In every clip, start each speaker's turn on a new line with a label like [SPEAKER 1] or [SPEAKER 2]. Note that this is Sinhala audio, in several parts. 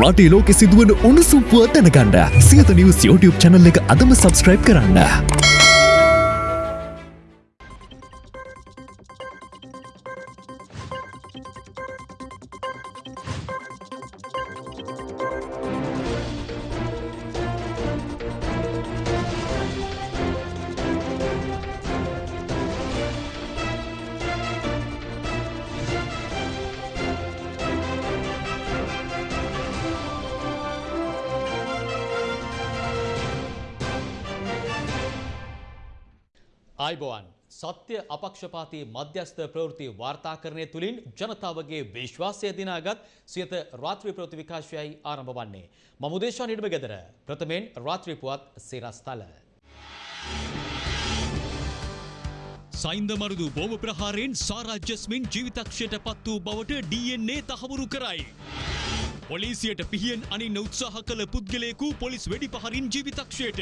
[SPEAKER 1] රටේ ලෝකෙ සිදුවන උණුසුම් පුවත් දැනගන්න සියත නිවස් YouTube channel එක අදම subscribe කරන්න.
[SPEAKER 2] සත්‍ය අපක්ෂපාතී මධ්‍යස්ථ ප්‍රවෘත්ති වාර්තාකරණය තුළින් ජනතාවගේ විශ්වාසය දිනාගත් සියත රාත්‍රී ප්‍රවෘත්ති විකාශයයි ආරම්භ වන්නේ. මම උදේශා නිඩම ගෙදර ප්‍රථමයෙන් රාත්‍රී පුවත් සිරස්තල. සයින්ද මරුදු බෝම ප්‍රහාරයෙන් සාරා ජස්මින් ජීවිතක්ෂයට පත් වූ බවට DNA තහවුරු කරයි. පොලිසියට පිහියෙන් අනින්න උත්සාහ කළ පුද්ගලයෙකු පොලිස් වෙඩි පහරින් ජීවිතක්ෂයට.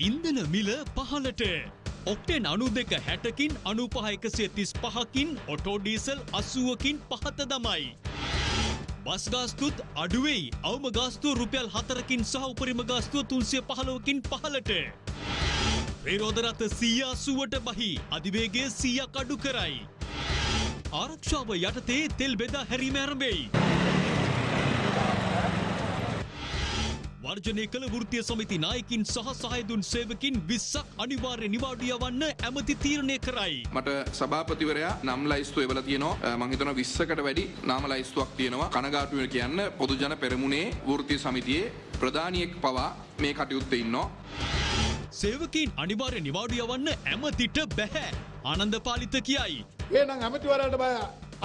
[SPEAKER 2] ඉන්දන මිල පහලට. ඔක්ටෙන් අනු දෙක හැටකින් අනුපහ එකසිය තිස් පහකින් ඔටෝඩීසල් අසුවකින් පහත දමයි. බස්ගාස්තුත් අඩුවෙයි අවම ගාස්තුව රුපියල් හතරකින් සහ උපරිම ගාස්තුව තුන්සිය පහලවකින් පහලට. ප්‍රේරෝධරත සීයාසුවට බහි අධිවේගේ සීයක් අඩු කරයි. ආරක්ෂාව යටතේ තෙල් බෙදා හැරීම වර්ජනය කළ වෘතිය සමිති නායකින් සහ සහයදුන් සේවකින් විස්සක් අනිවාර්ය නිවාඩිය වන්න ඇමති තීරණය කරයි.
[SPEAKER 3] මට සභාපතිවරයා නම් ලයිස්තු එවල තියනවා මහිතන විස්සකට වැඩි නාම ලයිස්තුවක් තියෙනවා කනගාටුව කියන්න පොදුජන පෙරමුණේ වෘතිය සමිතියේ ප්‍රධානියෙක් පවා මේ කටයුත්ත ඉන්නවා.
[SPEAKER 2] සේවකින් අනිවාර්ය නිවාඩිය වන්න ඇමතිට බැහැ. ආනන්ද පාලිත කියයි.
[SPEAKER 4] ඒනම් ඇමතිවරට බය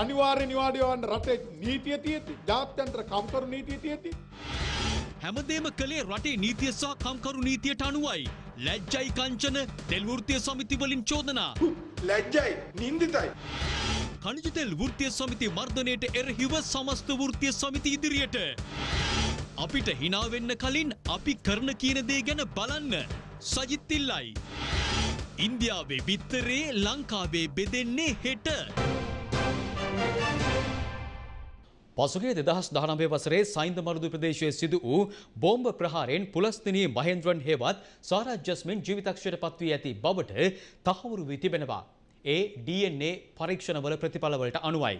[SPEAKER 4] අනිවාර්ය නිවාඩියවන්න රටේ නීතිය තියති ජාත්‍යන්ත්‍ර කම්කරු නීතිය තියති.
[SPEAKER 2] හැමදේම කළේ රටේ නීතිය සහ කම්කරු නීතියට අනුවයි. ලැජ්ජයි කංචන තෙල්වෘතිය සමිතිවලින් චෝදනා.
[SPEAKER 4] ලැජ්ජයි නින්දිතයි.
[SPEAKER 2] කනිජතෙල් වෘතිය සමිති මර්ධනයට එරහිව සමස්ත වෘතිය සමිති ඉදිරියට. අපිට හිනාවෙන්න කලින් අපි කරන කියන දේ ගැන බලන්න. සජිත්තිල්ලයි. ඉන්දියාවේ බිත්තරේ ලංකාවේ බෙදෙන්නේ හෙට. පසුගේ දෙදහස් දහනවේ වසරේ සයින්ද මරුදු ප්‍රදේශයේ සිදු වූ බෝම්බ ප්‍රහාරයෙන් පුලස්තිනී මහෙන්ද්‍රන් හෙවත් සාරාජ්‍යස්මෙන් ජීවිතක්ෂයට පත්වී ඇති බවට තහවුරු වී තිබෙනවා. ඒ DNA පරීක්ෂණවල ප්‍රතිඵලවලට අනුවයි.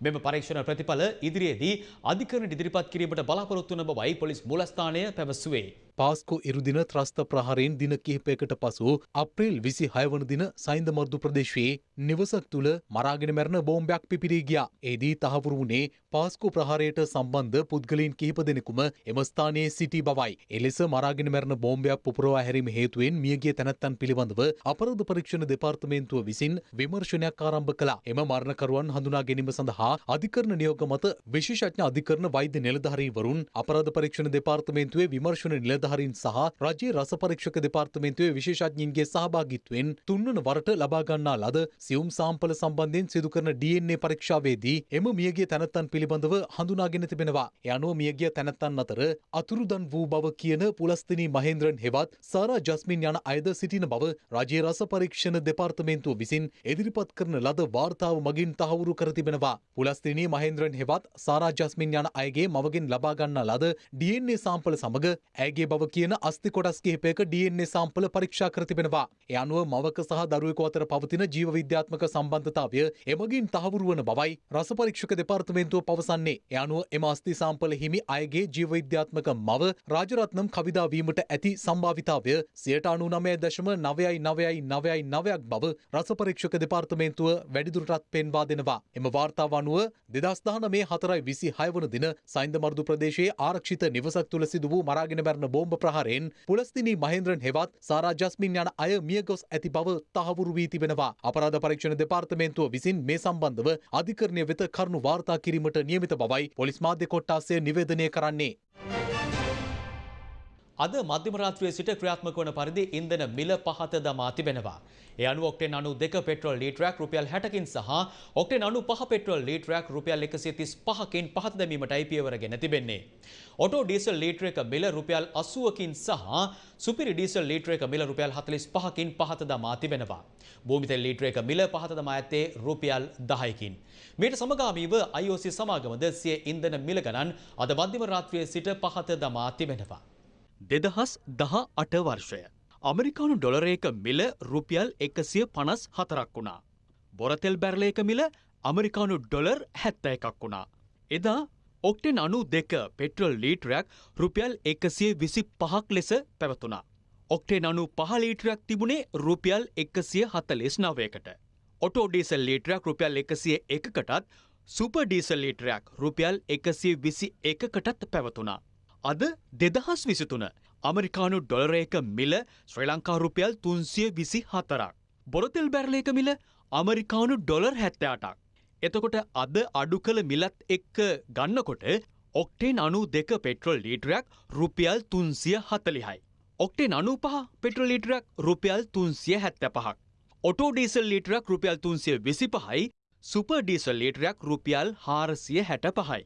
[SPEAKER 2] මෙම පරීක්ෂණ ප්‍රතිඵල ඉදිරියේදී අධිකරණ ඉදිරිපත් කිරීමට බලාපොරොත්තු වන බවයි පොලිස් මූලස්ථානය පැවසුවේ.
[SPEAKER 5] පාස්කු ඉරුදින ත්‍රස්ත ප්‍රහාරයෙන් දින කිහිපයකට පසු අප්‍රේල් විසි හයවන දින සයින්ද මර්දු ප්‍රදේශයේ නිවසක් තුළ මරාගෙන මැරණ බෝම්බයක් පිපිරී ගියා. ඒදී තහවුරු වුණේ පාස්කු ප්‍රහාරයට සම්බන්ධ පුද්ගලයන් කිහිප දෙනෙකුම එම ස්ථානයේ සිටි බවයි. එලෙස මරාගෙන මැරණ බෝම්බයක් පුපුරවා හැරීම හේතුවෙන් මියගිය තැනැත්තන් පිළිබඳව අපරාධ පරීක්ෂණ දෙපාර්තමේන්තුව විසින් විමර්ශනයක් ආරම්භ කළා. එම මරණකරුවන් හඳුනා ගැනීම සඳහා අධිකරණ නියෝග මත විශේෂඥ අධිකරණ වෛද්‍ය නිලධාරීවරුන් අපරාධ පරීක්ෂණ දෙපාර්තමේන්තුවේ විමර්ශන නිලධාරීන් සහ රජයේ රස පරීක්ෂක දෙපාර්තමේන්තුවේ විශේෂඥයින්ගේ සහභාගීත්වයෙන් තුන්වන වරට ලබා ගන්නා ලද සියුම් සාම්පල සම්බන්ධයෙන් සිදු කරන DNA පරීක්ෂාවේදී එම මියගිය තැනැත්තන් පිළිබඳව හඳුනාගෙන තිබෙනවා. ඒ අනුව මියගිය තැනැත්තන් අතර අතුරුදන් වූ බව කියන පුලස්තිනී මහේන්ද්‍රන් හෙවත් සාරා ජස්මින් යන අයද සිටින බව රජයේ රස පරීක්ෂණ දෙපාර්තමේන්තුව විසින් ඉදිරිපත් කරන ලද වාර්තාව මගින් තහවුරු කර තිබෙනවා. පුලස්තිනී මහේන්ද්‍රන් හෙවත් සාරා ජස්මින් යන අයගේ මවගෙන් ලබා ගන්නා ලද DNA සාම්පල සමග ඇගේ බව කියන අස්ති කොටස් කිහිපයක DNA සාම්පල පරීක්ෂා කර තිබෙනවා. ඒ අනුව මවක සහ දරුවෙකු අතර පවතින ජීව විද්‍යාත්මක සම්බන්ධතාවය එමගින් තහවුරු වන බවයි රස පරීක්ෂක දෙපාර්තමේන්තුව පවසන්නේ. ඒ අනුව එම අස්ති සාම්පල හිමි අයගේ ජීව විද්‍යාත්මක මව රාජරත්නම් කවිදා වීමට ඇති සම්භාවිතාවය සියයට අනු නමය දශම නවයයි නවයයි නවයයි නවයක් බව රස පරීක්ෂක දෙපාර්තමේන්තුව වැඩිදුරටත් පෙන්වා දෙනවා. එම වාර්තාව අනුව දෙදස් දානමේ හතරයි විසි හයවන දින සයින්ද මර්දු ප්‍රදේශයේ ආරක්ෂිත නිවසක් තුළ සිදු වූ මරාගෙන බැරණ බෝම්බ ප්‍රහාරයෙන් පුලස්තිනී මහේන්ද්‍රන් හෙවත් සාරා ජස්මින් යන අය මියගොස් ඇති බව තහවුරු වී තිබෙනවා. අපරාධ පරීක්ෂණ දෙපාර්තමේන්තුව විසින් මේ සම්බන්ධව අධිකරණය වෙත කරුණු වාර්තා කිරීමට නියමිත බවයි පොලිස් මාධ්‍ය කොට්ටාසය නිවේදනය කරන්නේ.
[SPEAKER 2] අද මධ්‍යම රාත්‍රියේ සිට ක්‍රියාත්මක වන පරිදි ඉන්ධන මිල පහත දමා තිබෙනවා. ඒ අනුව ඔක්ටේන් අනු දෙක පෙට්‍රෝල් ලීටරයක් රුපියල් 60කින් සහ ඔක්ටේන් අනු පහ පෙට්‍රෝල් ලීටරයක් රුපියල් 135කින් පහත දැමීමටයි පියවරගෙන තිබෙන්නේ. ඔටෝ ඩීසල් ලීටර එක මිල රුපියල් 80කින් සහ සුපිරි ඩීසල් ලීටර එක මිල රුපියල් 45කින් පහත දමා තිබෙනවා. භූමිතෙල් ලීටර එක මිල පහත දමා ඇත්තේ රුපියල් 10කින්. මේට සමගාමීව IOC සමාගමද සිය ඉන්ධන මිල ගණන් අද මධ්‍යම රාත්‍රියේ සිට පහත දමා තිබෙනවා. දෙදහස් දහ අට වර්ෂය. අමරිකානු ඩොලරයක මිල රුපියල් එකසිය පනස් හතරක් වුණා. බොරතෙල් බැරලයක මිල අමරිකානු ඩොලර් හැත්ත එකක් වුණා. එදා ඔක්ටෙන් අනු දෙක පෙට්‍රල් ලීටරයක් රුපියල් එකසිය විසි පහක් ලෙස පැවතුනා. ඔක්ටේ අනු පහලීටරයක් තිබුණේ රුපියල් එකසිය හතලෙස් නවයකට. ඔටෝ ඩීසල් ලීටරයක් රුපියල් එකසිය එකකටත් සුප ඩීසල් ලීටරයක් රුපියල් එකසිය විසි එකකටත් පැවතුනා. අද දෙදහස් විසිතුන අමරිකානු ඩොලරයක මිල ශ්‍රී ලංකා රුපියල් තුන්සිය විසි හතරක්. බොරතෙල් බැරලයක මිල අමරිකානු ඩොලර් හැත්තයාටක්. එතකොට අද අඩු කළ මිලත් එක්ක ගන්නකොට ඔක්ටේන් අනු දෙක පෙට්‍රොල් ලීටරයක් රුපියල් තුන්සිය හතලිහයි. ඔක්ටේන් අනු පහ පෙට්‍රොල් ලීටරයක් රුපියල් තුන්සිය හැත්ත පහක්. ඔටෝ ඩීසල් ලීටරයක් රුපියල් තුන්සිය විසි පහයි සුප ඩීසල් ලීටරයක් රුපියල් හාරසිය හැට පහයි.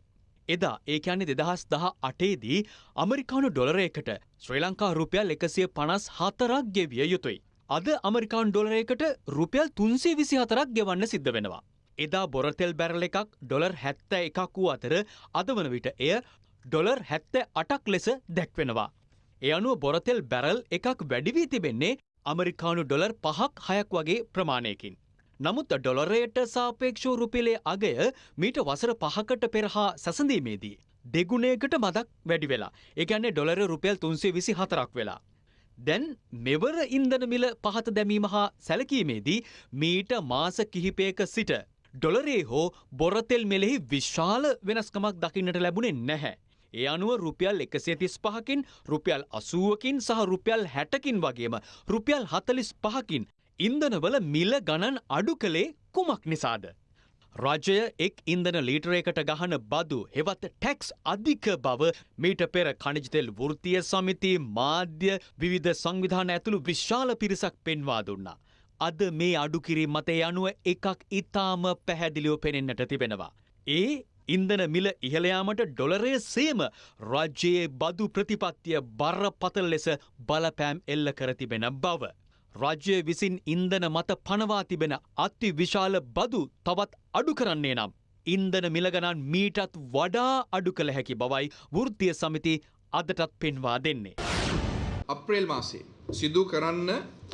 [SPEAKER 2] එදා ඒකන්නේ දෙදහස් දහ අටේදී අමරිකානු ඩොලරයකට ශ්‍රී ලංකා රුපියල් එකසිය පනස් හතරක් ගෙවිය යුතුයි. අද අමරිකාන් ඩොලරයකට රුපියල් තුන්සේ විසි හතරක් ගෙවන්න සිද්ධ වෙනවා. එදා බොරතෙල් බැරල එකක් ඩොලර් හැත්ත එකක් වූ අතර අද වන විට එය ඩොලර් හැත්ත අටක් ලෙස දැක්වෙනවා. එ අනුව බොරතෙල් බැරල් එකක් වැඩිවී තිබෙන්නේ අමරිකානු ඩොලර් පහක් හයක් වගේ ප්‍රමාණයකින්. නමුත් ඩොලරයට සාපේක්ෂෝ රුපිලේ අගය මීට වසර පහකට පෙරහා සැසඳීමේදී. දෙගුණයකට මදක් වැඩි වෙලා එකන්නේ ඩොලර රුපියල් තුන්සේ විසි හතරක් වෙලා. දැන් මෙවර ඉන්දන මිල පහත දැමීම හා සැලකීමේදී මීට මාස කිහිපයක සිට. ඩොලරේ හෝ බොරතෙල් මෙලෙහි විශාල වෙනස්කමක් දකින්නට ලැබුණේ නැහැ. ඒ අනුව රුපියල් එකසිය තිස් පහකින් රුපියල් අසුවකින් සහ රුපියල් හැටකින් වගේම රුපියල් හතලිස් පහකින් ඉන්දනවල මිල ගණන් අඩු කළේ කුමක් නිසාද. රජය එක් ඉන්දන ලීටරයකට ගහන බදු හෙවත් ටැක්ස් අධික බව මීට පෙර කණජතෙල් වෘතිය සමිති මාධ්‍ය විවිධ සංවිධාන ඇතුළු විශාල පිරිසක් පෙන්වා දුන්නා. අද මේ අඩුකිරි මතය අනුව එකක් ඉතාම පැහැදිලිව පෙනෙන්නට තිබෙනවා. ඒ ඉන්දන මිල ඉහළයාමට ඩොලරය සේම රජයේ බදු ප්‍රතිපත්තිය බරපතල ලෙස බලපෑම් එල්ල කර තිබෙන බව. රජ්‍ය විසින් ඉන්දන මත පනවා තිබෙන අති විශාල බදු තවත් අඩු කරන්නේ නම්. ඉන්දන මිලගණන් මීටත් වඩා අඩු කළ හැකි බවයි වෘතිය සමිති අදටත් පෙන්වා දෙන්නේ.
[SPEAKER 3] අප්‍රේල් මාසේ සිදු කරන්න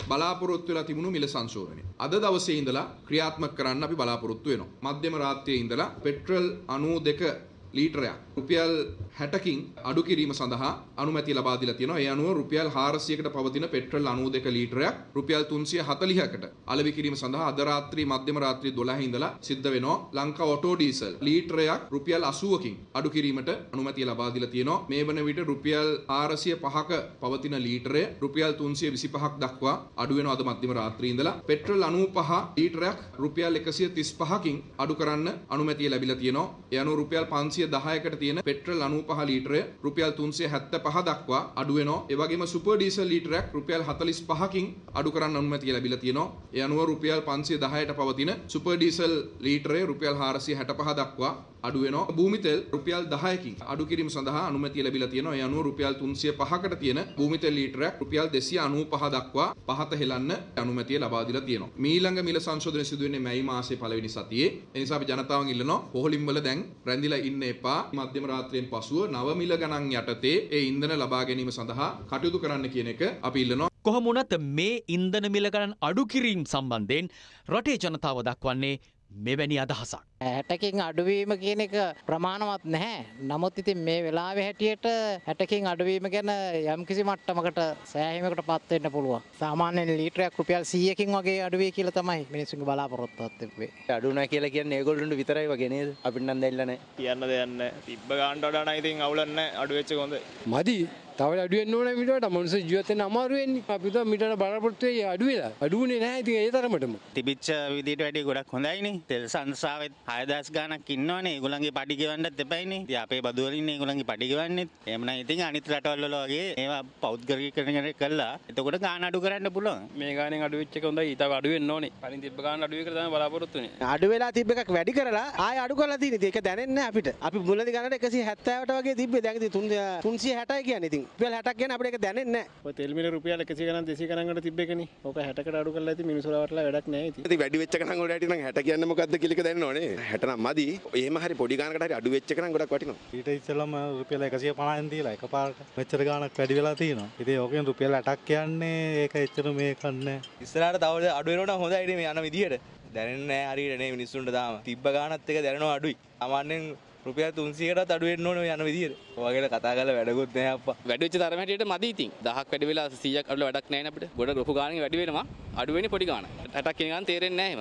[SPEAKER 3] බලාපොරොත්තු වෙලා තිබුණු මිල සංශෝධනය. අද දවසේ ඉඳලා ක්‍රියාත්මක කරන්න අපි බලාපොරොත්තු වෙනවා. මධ්‍යම රාත්‍රියේ ඉඳලා පෙට්‍රල් 92 ලීටරයක් රුපියල් 60කින් අඩු කිරීම සඳහා අනුමැතිය ලබා දීලා තියෙනවා. ඒ අනුව රුපියල් 400කට පවතින පෙට්‍රල් 92 ලීටරයක් රුපියල් 340කට අලෙවි කිරීම සඳහා අද රාත්‍රී මධ්‍යම රාත්‍රී 12 ඉඳලා සිද්ධ වෙනවා. ලංකා ඔටෝ ඩීසල් ලීටරයක් රුපියල් 80කින් අඩු කිරීමට අනුමැතිය ලබා දීලා තියෙනවා. මේ වන විට රුපියල් 405ක පවතින ලීටරය රුපියල් 325ක් දක්වා අඩු වෙනවා අද මධ්‍යම රාත්‍රී ඉඳලා. පෙට්‍රල් 95 ලීටරයක් රුපියල් 135කින් අඩු කරන්න අනුමැතිය ලැබිලා තියෙනවා. ඒ අනුව රුපියල් 510කට තියෙන පෙට්‍රල් 95 ලීටරය රුපියල් 375 දක්වා අඩු වෙනවා. ඒ වගේම සුපර් ඩීසල් ලීටරයක් රුපියල් 45කින් අඩු කරන්න අනුමැතිය ලැබිලා තියෙනවා. ඒ අනුව රුපියල් 510ට පවතින සුපර් ඩීසල් ලීටරය රුපියල් 465 දක්වා අඩු වෙනවා. භූමි තෙල් රුපියල් 10කින් අඩු කිරීම සඳහා අනුමැතිය ලැබිලා තියෙනවා. ඒ අනුව රුපියල් 305කට තියෙන භූමි තෙල් ලීටරයක් රුපියල් 295 දක්වා පහත හෙලන්න අනුමැතිය ලබා දීලා තියෙනවා. මීළඟ මිල සංශෝධනය සිදු වෙන්නේ මැයි මාසයේ පළවෙනි සතියේ. ඒ නිසා අපි ජනතාවන් ඉල්ලනවා පොහොලින් වල දැන් රැඳිලා ඉන්න එපා. මධ්‍යම රාත්‍රියෙන් පසුව නව මිල ගණන් යටතේ ඒ ඉන්ධන ලබා ගැනීම සඳහා කටයුතු කරන්න කියන එක අපි ඉල්ලනවා.
[SPEAKER 2] කොහොමුණත් මේ ඉන්දන මිලගණන් අඩු කිරීම් සම්බන්ධයෙන් රටේ ජනතාව දක්වන්නේ මෙවැනි අදහසක්.
[SPEAKER 6] හැටකින් අඩුවීම කියන එක ප්‍රමාණවත් නැහැ. නමුත් ඉතින් මේ වෙලාවේ හැටියට හැටකින් අඩුවීම ගැන යම්කිසි මට්ටමකට සෑහීමකට පත් වෙන්න පුළුවන්. සාමාන්‍යයෙන් ලීටරයක් රුපියල් 100කින් වගේ අඩුවේ කියලා තමයි මිනිස්සුන්ගේ බලාපොරොත්තුවක් තිබ්බේ.
[SPEAKER 7] අඩුනා කියලා කියන්නේ ඒගොල්ලන්ට විතරයි වගේ නේද? අපිට නම් දෙන්න නැහැ.
[SPEAKER 8] කියන්න දෙයන්න තිබ්බ ගාන්ට වඩා නම් ඉතින් අවුලක් නැහැ අඩු වෙච්ච එක හොඳයි.
[SPEAKER 9] මදි
[SPEAKER 8] තව අඩුවෙන් ඕන මිට මනුස ජීවතන අමාරුවෙන් අපිත මිට බරපොත්වේ අඩුවෙලා අඩුවනේ නෑ ති ඒ තරමටම.
[SPEAKER 9] තිබිච්ච විදිට වැඩි ගොඩක් හොඳයිනි. තෙල් සංසාාවත් හයදස් ගානක් ඉන්නවනේ. ගුලන්ගේ පටිගවන්නත් එපයිනි. අපේ බදුවලින් ගුලන්ගේ පටිගවන්නෙත් එමන ඉතින් අනිත් රටවල්ලගේ ඒවා පෞද්ගරී කරන කල්ලා එතකොට ගාන අඩු කරන්න පුළුවන්.
[SPEAKER 8] මේ ගාන අඩුවෙච්ච හොඳ ඉත අඩුවෙන් ඕනේ. පලින් තිබ ගාන අඩුව කරන බලාපොරත්තුන
[SPEAKER 7] අඩු වෙලා තිබ එකක් වැඩි කරලා ආය අඩු කරලා තියෙන ඒක දැනෙන්නේ අපිට. අපි මුලදි ගන්නට 170ට වගේ තිබ්බේ. දැන් ඉතින් 360යි කියන්නේ ඉතින් රුපියල් 60ක් කියන අපිට ඒක දැනෙන්නේ නැහැ.
[SPEAKER 8] තෙල් මිල රුපියල් 100 ගණන් 200 ගණන්කට තිබ්බේකනේ ඕක 60කට අඩු කරලා ඇති මිනිස්සුලා වටලා වැඩක් නැහැ ඉතින්.
[SPEAKER 10] ඉතින් වැඩි වෙච්ච ගණන් වලට නම් 60 කියන්නේ මොකද්ද කියලා එක දැනන්න ඕනේ. 60 නම් මදි. එහෙම හරි පොඩි ගණනකට හරි අඩු වෙච්ච ගණන් ගොඩක් වටිනවා.
[SPEAKER 8] ඊට ඉස්සෙල්ලම රුපියල් 150න් දීලා එකපාරට මෙච්චර ගාණක් වැඩි වෙලා තියෙනවා. ඉතින් ඕකෙන් රුපියල් 80ක් කියන්නේ ඒක එච්චර මේකක් නැහැ.
[SPEAKER 7] ඉස්සරහට තව අඩු වෙනවට හොඳයි මේ යන විදියට දැනෙන්නේ නැහැ හරියට නේ මිනිස්සුන්ට තාම. තිබ්බ ගාණත් එක දැනෙනවා අඩුයි. සාමාන්‍යයෙන් රුපියල් 300කටත් අඩු වෙන්න ඕනේ යන විදියට. ඔයගෙට කතා කරලා වැඩකුත් නැහැ අප්පා.
[SPEAKER 8] වැඩවෙච්ච තරම හැටියට මදි ඉතින්. දහක් වැඩි වෙලා 100ක් අඩු වැඩක් නැහැ නේ අපිට. ගොඩ ලොකු ගාණකින් වැඩි වෙනවා. අඩු වෙන්නේ පොඩි ගාණ 60ක් කියන ගාණ තේරෙන්නේ නැහැ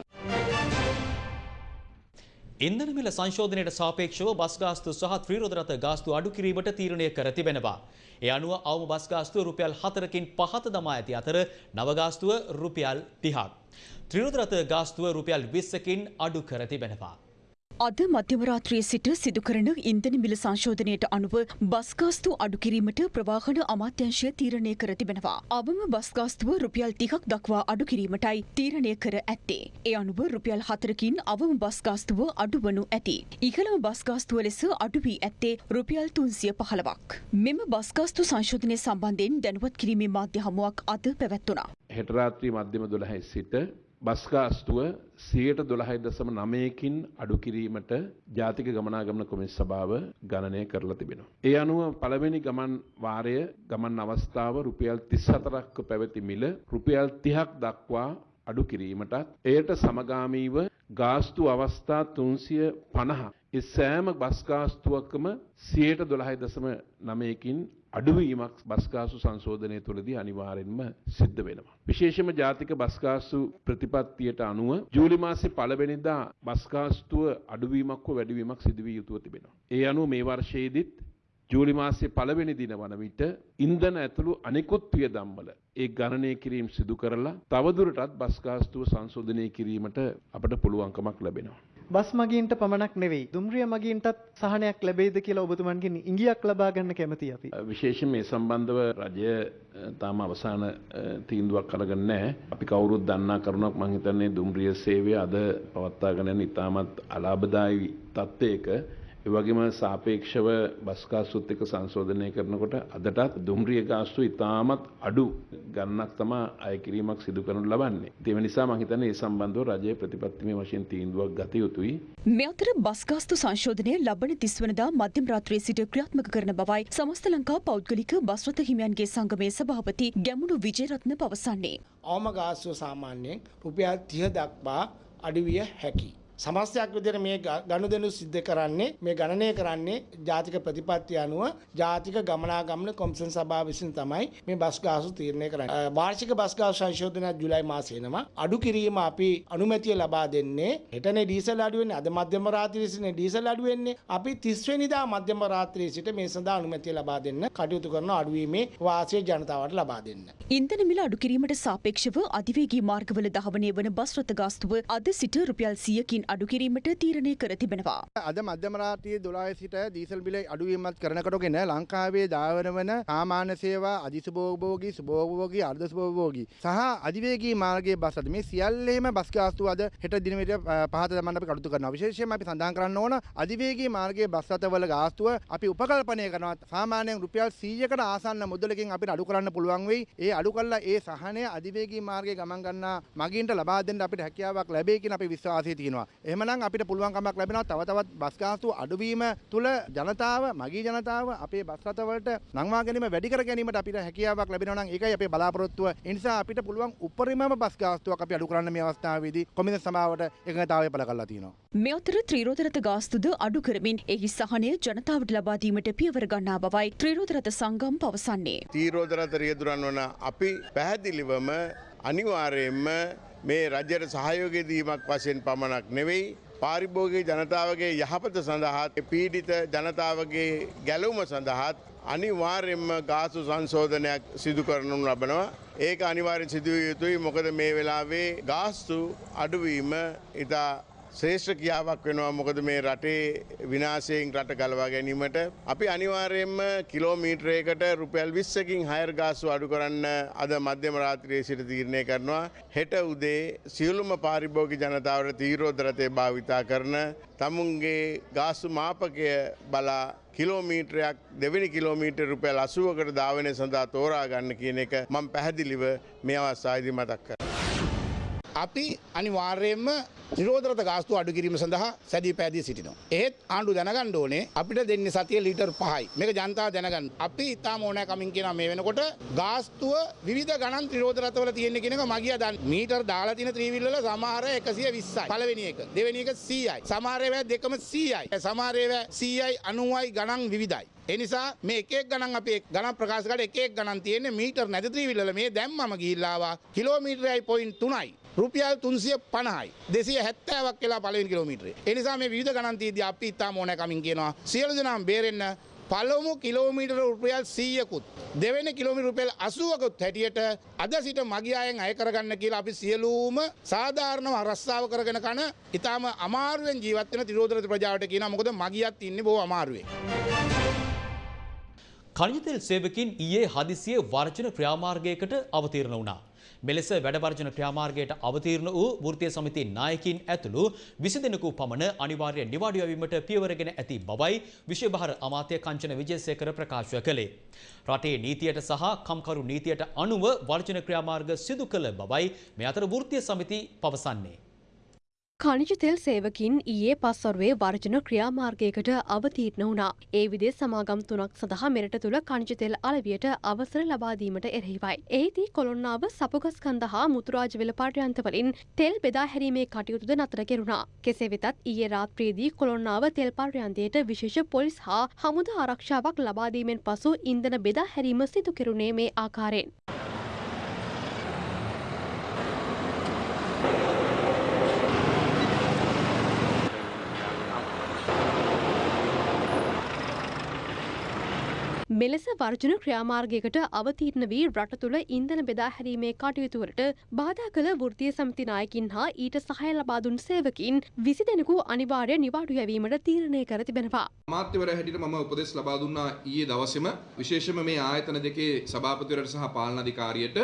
[SPEAKER 2] ඉන්ධන මිල සංශෝධනයට සාපේක්ෂව බස් ගාස්තු සහ ත්‍රිරෝද රථ ගාස්තු අඩු කිරීමට තීරණය කර තිබෙනවා. ඒ අනුව අවම බස් ගාස්තුව රුපියල් 4කින් පහත දමා ඇති අතර නව ගාස්තුව රුපියල් 30ක්. ත්‍රිරෝද රථ ගාස්තුව රුපියල් 20කින් අඩු කර තිබෙනවා.
[SPEAKER 11] අද මධ්‍යමරාත්‍රයේ සිට සිදු කරන ඉන්ධන මිල සංශෝධනයට අනුව බස්ගාස්තු අඩු කිරීමට ප්‍රවාහන අමාත්‍යංශය තීරණය කර තිබෙනවා. අවම බස්ගාස්තුව රුපියල් තිහක් දක්වා අඩු කිරීමටයි තීරණය කර ඇත්තේ. ඒ අනුව රුපියල් හතරකින් අවම බස්ගාස්තුව අඩුවනු ඇති. ඉහළම බස්ගාස්තුව ලෙස අඩුවී ඇත්තේ රුපියල් තුන්සිය පහළවක්. මෙම බස්ගාස්තු සංශෝධනය සම්බන්ධයෙන් දැනුවත් කිරීමේ මාධ්‍ය හමුවක් අද පැවැත්වුණා.
[SPEAKER 12] හෙටරාත්‍රී මධ්‍යම දොළහයි සිට බස්ගාස්තුව සියයට දොළහයි දසම නමයකින් අඩු කිරීමට ජාතික ගමනාගමන කොමිස් සභාව ගණනය කරලා තිබෙනවා. ඒ අනුව පළවෙනි ගමන් වාරය ගමන් අවස්ථාව රුපියල් තිස් හතරක්ක පැවති මිල රුපියල් තිහක් දක්වා අඩු කිරීමටත් එයට සමගාමීව ගාස්තු අවස්ථා තුන්සිය පණහ ඒ සෑම බස්ගාස්තුවක්කම සියයට දොළහයි දසම නමයකින් අඩුවීමක් බස්ගාසු සංශෝධනය තුළදී අනිවාර්යෙන්ම සිද්ධ වෙනවා. විශේෂම ජාතික බස්ගාසු ප්‍රතිපත්තියට අනුව ජූලි මාසේ පළවෙනිදා බස්ගාස්තුව අඩුවීමක් හෝ වැඩිවීමක් සිදුවිය යුතුව තිබෙනවා. ඒ අනුව මේ වර්ෂයේදීත් ජූලි මාසේ පළවෙනි දින වන විට ඉන්ධන ඇතුළු අනෙකුත් වියදම්වල ඒ ගණනය කිරීම සිදු කරලා තවදුරටත් බස්ගාස්තුව සංශෝධනය කිරීමට අපට පුළුවන්කමක් ලැබෙනවා.
[SPEAKER 13] බස් මගීන්ට පමණක් නෙවෙයි දුම්රිය මගීන්ටත් සහනයක් ලැබෙයිද කියලා ඔබතුමන්ගෙන් ඉංගියක් ලබා ගන්න කැමති අපි.
[SPEAKER 12] විශේෂයෙන් මේ සම්බන්ධව රජය තාම අවසාන තීන්දුවක් අරගෙන නැහැ. අපි කවුරුත් දන්නා කරුණක් මම හිතන්නේ දුම්රිය සේවය අද පවත්වාගෙන යන ඉතාමත් අලාභදායී තත්ත්වයක ඒ වගේම සාපේක්ෂව බස් ගාස්තුත් එක්ක සංශෝධනය කරනකොට අදටත් දුම්රිය ගාස්තු ඉතාමත් අඩු ගණනක් තමයි අය කිරීමක් සිදු කරනු ලබන්නේ. ඒ නිසා මම හිතන්නේ ඒ සම්බන්ධව රජයේ ප්‍රතිපත්තිමය වශයෙන් තීන්දුවක් ගත යුතුයි.
[SPEAKER 11] මේ අතර බස්ගාස්තු සංශෝධනය ලබන තිස්වනදා මධ්‍යම රාත්‍රියේ සිට ක්‍රියාත්මක කරන බවයි සමස්ත ලංකා පෞද්ගලික බස් රථ හිමියන්ගේ සංගමේ සභාපති ගැමුණු විජේරත්න පවසන්නේ.
[SPEAKER 14] අවම ගාස්තුව සාමාන්‍යයෙන් රුපියල් 30 දක්වා අඩුවිය හැකියි. සමස්තයක් විදිහට මේ ගනුදෙනු සිද්ධ කරන්නේ මේ ගණනය කරන්නේ ජාතික ප්‍රතිපත්තිය අනුව ජාතික ගමනාගමන කොමිෂන් සභාව විසින් තමයි මේ බස් ගාස්තු තීරණය කරන්නේ. වාර්ෂික බස් ගාස්තු සංශෝධනය ජූලයි මාසයේ එනවා. අඩු කිරීම අපි අනුමැතිය ලබා දෙන්නේ හෙටනේ ඩීසල් අඩු වෙන්නේ අද මධ්‍යම රාත්‍රියේ සිට ඩීසල් අඩු වෙන්නේ අපි 30 වෙනිදා මධ්‍යම රාත්‍රියේ සිට මේ සඳහා අනුමැතිය ලබා දෙන්න කටයුතු කරන අඩුවීමේ වාසිය ජනතාවට ලබා දෙන්න.
[SPEAKER 11] ඉන්ධන මිල අඩු කිරීමට සාපේක්ෂව අධිවේගී මාර්ගවල දහවනය වන බස් රථ ගාස්තුව අද සිට රුපියල් 100කින් අඩු කිරීමට තීරණය කර තිබෙනවා.
[SPEAKER 15] අද මධ්‍යම රාත්‍රියේ 12 සිට දීසල් බිල අඩුවීමක් කරනකොටගෙන ලංකාවේ ධාවන වන සාමාන්‍ය සේවා අධිසුභෝගී සුභෝගී අර්ධ සුභෝගී සහ අධිවේගී මාර්ගයේ බස් රථ මේ සියල්ලේම බස් ගාස්තු අද හෙට දින විට පහත දමන්න අපි කටයුතු කරනවා. විශේෂයෙන්ම අපි සඳහන් කරන්න ඕන අධිවේගී මාර්ගයේ බස් රථවල ගාස්තුව අපි උපකල්පනය කරනවා. සාමාන්‍යයෙන් රුපියල් 100කට ආසන්න මුදලකින් අපිට අඩු කරන්න පුළුවන් වෙයි. ඒ අඩු කළා ඒ සහනය අධිවේගී මාර්ගයේ ගමන් ගන්නා මගින්ට ලබා දෙන්න අපිට හැකියාවක් ලැබෙයි කියන අපි විශ්වාසය තියෙනවා. එහෙමනම් අපිට පුළුවන්කමක් ලැබෙනවා තව තවත් බස් ගාස්තු අඩුවීම තුළ ජනතාව මගී ජනතාව අපේ බස් රථවලට නංවා ගැනීම වැඩි කර ගැනීමට අපිට හැකියාවක් ලැබෙනවා නම් ඒකයි අපේ බලාපොරොත්තුව. ඒ නිසා අපිට පුළුවන් උපරිමම බස් ගාස්තුවක් අපි අඩු කරන්න මේ අවස්ථාවේදී කොමිසම් සභාවට එකඟතාවය පළ කරලා තියෙනවා.
[SPEAKER 11] මේ අතර ත්‍රිරෝද රථ ගාස්තුද අඩු කරමින් එහි සහනය ජනතාවට ලබා දීමට පියවර ගන්නා බවයි ත්‍රිරෝද රථ සංගම් පවසන්නේ.
[SPEAKER 10] තීරෝද රථ රියදුරන් වන අපි පැහැදිලිවම අනිවාර්යයෙන්ම මේ රජයට සහයෝගය දීමක් වශයෙන් පමණක් නෙවෙයි
[SPEAKER 16] පාරිභෝගී ජනතාවගේ යහපත සඳහාත් පීඩිත ජනතාවගේ ගැලවුම සඳහාත් අනිවාර්යෙන්ම ගාසු සංශෝධනයක් සිදු කරනු ලබනවා. ඒක අනිවාර්යෙන් සිදුවිය යුතුයි මොකද මේ වෙලාවේ ගාස්තු අඩුවීම ඉතා ශ්‍රේෂ්ඨ කියාවක් වෙනවා මොකද මේ රටේ විනාශයෙන් රට ගලවා ගැනීමට අපි අනිවාර්යෙන්ම කිලෝමීටරයකට රුපියල් විස්සකින් හයර් ගාස්තු අඩු කරන්න අද මධ්‍යම රාත්‍රයේ සිට තීරණය කරනවා හෙට උදේ සියලුම පාරිභෝගි ජනතාවට තීරෝදරතය භාවිතා කරන තමුන්ගේ ගාස්තු මාපකය බලා කිලෝමීටරයක් දෙවැනි කිලෝමීටර් රුපියල් අසුවකට ධාවනය සඳහා තෝරා ගන්න කියන එක මම පැහැදිලිව මේ අවස්ථාවේදී මතක් කරනවා.
[SPEAKER 14] අපි අනිවාර්යයෙන්ම නිරෝධරත ගාස්තු අඩු කිරීම සඳහා සැදී පැදී සිටිනවා. ඒත් ආණ්ඩු දැනගන්න ඕනේ අපිට දෙන්නේ සතිය ලීටර් 5යි. මේක ජනතාව දැනගන්න. අපි ඉතාම ඕනෑ කමින් කියනවා මේ වෙනකොට ගාස්තුව විවිධ ගණන් නිරෝධරතවල තියෙන කෙනක මගිය දන් මීටර් දාලා තියෙන ත්‍රිවිල් වල සමහර 120යි. පළවෙනි එක. දෙවෙනි එක 100යි. සමහර ඒවා දෙකම 100යි. සමහර ඒවා 100යි 90යි ගණන් විවිධයි. එනිසා මේ එක ගණන් අපේ ගණන් ප්‍රකාශකට එක ගණන් තියෙන්නේ මීටර් නැති ත්‍රිවිල් මේ දැම්මම ගිහිල්ලා ආවා කිලෝමීටරයි පොයින්ට් 3යි. රුපියල් 350යි 270ක් කියලා පළවෙනි කිලෝමීටරේ. ඒ නිසා මේ විවිධ ගණන් තියදී අපි ඉතාම ඕනෑ කමින් කියනවා සියලු දෙනාම බේරෙන්න පළමු කිලෝමීටර රුපියල් 100කුත් දෙවෙනි කිලෝමීටර රුපියල් 80කුත් හැටියට අද සිට මගියායෙන් අය කරගන්න කියලා අපි සියලුම සාධාරණව රස්සාව කරගෙන කන ඉතාම අමාරුවෙන් ජීවත් වෙන තිරෝධරත ප්‍රජාවට කියනවා මොකද මගියත් ඉන්නේ බොහෝ අමාරුවේ.
[SPEAKER 2] කනිජතෙල් සේවකින් ඊයේ හදිසියේ වර්ජන ක්‍රියාමාර්ගයකට අවතීර්ණ වුණා. මෙලෙස වැඩවර්ජන ක්‍රියාමාර්ගයට අවතීර්ණ වූ වෘත්තීය සමිති නායකින් ඇතුළු විසි දෙනෙකු පමණ අනිවාර්ය නිවාඩු යැවීමට පියවරගෙන ඇති බවයි විශ්වභාර අමාත්‍ය කංචන විජේසේකර ප්‍රකාශ කළේ. රටේ නීතියට සහ කම්කරු නීතියට අනුව වර්ජන ක්‍රියාමාර්ග සිදු කළ බවයි මේ අතර වෘත්තීය සමිති පවසන්නේ.
[SPEAKER 17] කනිජ තෙල් සේවකින් ඊයේ පස්වරුවේ වර්ජන ක්‍රියාමාර්ගයකට අවතීර්ණ වුණා. ඒ විදේ සමාගම් තුනක් සඳහා මෙරට තුළ කනිජ තෙල් අලවියට අවසර ලබාදීමට එරෙහිවයි. එහිදී කොළොන්නාව සපුගස්කන්ද හා මුතුරාජවෙල පර්යන්තවලින් තෙල් බෙදා හැරීමේ කටයුතුද නතර කෙරුණා. කෙසේ වෙතත් ඊයේ රාත්‍රියේදී කොළොන්නාව තෙල් පර්යන්තයට විශේෂ පොලිස් හා හමුදා ආරක්ෂාවක් ලබාදීමෙන් පසු ඉන්ධන බෙදා හැරීම සිදු කෙරුණේ මේ ආකාරයෙන්. මෙලෙස වර්ජන ක්‍රියාමාර්ගයකට අවතීර්ණ වී රට තුළ ඉන්ධන බෙදා හැරීමේ කටයුතුවලට බාධා කළ වෘතිය සමිති නායකින් හා ඊට සහය ලබා දුන් සේවකින් විසි දෙනෙකු අනිවාර්ය නිවාඩු යැවීමට තීරණය කර තිබෙනවා.
[SPEAKER 3] අමාත්‍යවරයා හැටියට මම උපදෙස් ලබා දුන්නා ඊයේ දවසේම විශේෂයෙන්ම මේ ආයතන දෙකේ සභාපතිවරයාට සහ පාලන අධිකාරියට